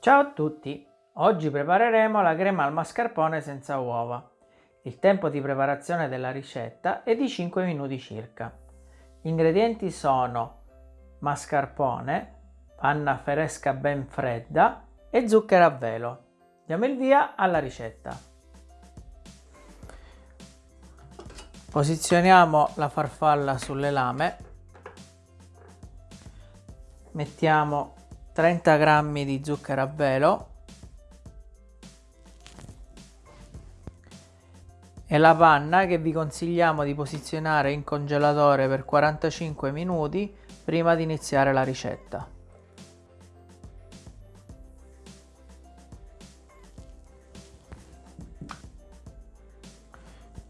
Ciao a tutti! Oggi prepareremo la crema al mascarpone senza uova. Il tempo di preparazione della ricetta è di 5 minuti circa. Gli ingredienti sono mascarpone, panna fresca ben fredda e zucchero a velo. Diamo il via alla ricetta. Posizioniamo la farfalla sulle lame, mettiamo 30 g di zucchero a velo e la panna che vi consigliamo di posizionare in congelatore per 45 minuti prima di iniziare la ricetta.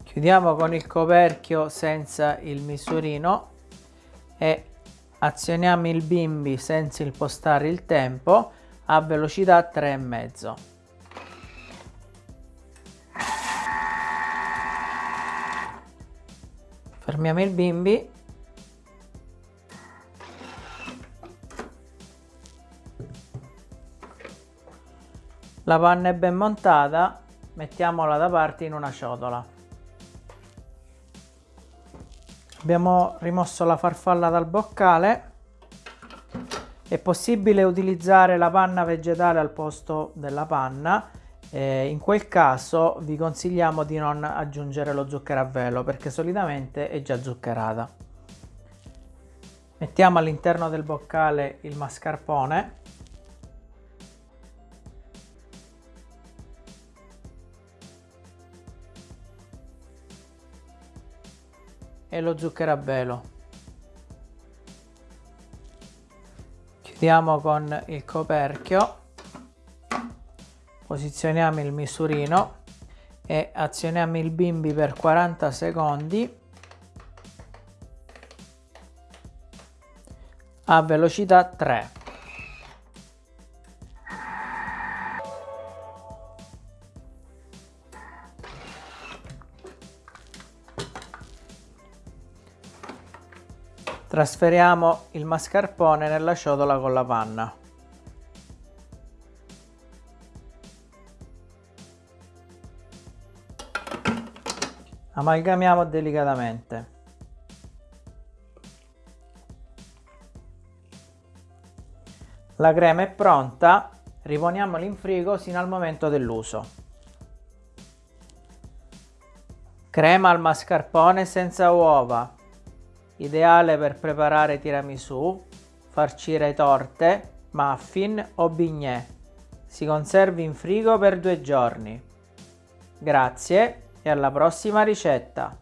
Chiudiamo con il coperchio senza il misurino e azioniamo il bimbi senza impostare il tempo a velocità 3,5. Fermiamo il bimbi. La panna è ben montata, mettiamola da parte in una ciotola. Abbiamo rimosso la farfalla dal boccale. È possibile utilizzare la panna vegetale al posto della panna. Eh, in quel caso vi consigliamo di non aggiungere lo zucchero a velo perché solitamente è già zuccherata. Mettiamo all'interno del boccale il mascarpone e lo zucchero a velo. Chiudiamo con il coperchio, posizioniamo il misurino e azioniamo il bimbi per 40 secondi a velocità 3. Trasferiamo il mascarpone nella ciotola con la panna. Amalgamiamo delicatamente. La crema è pronta, riponiamola in frigo sino al momento dell'uso. Crema al mascarpone senza uova, ideale per preparare tiramisù, farcire torte, muffin o bignè. Si conservi in frigo per due giorni. Grazie e alla prossima ricetta!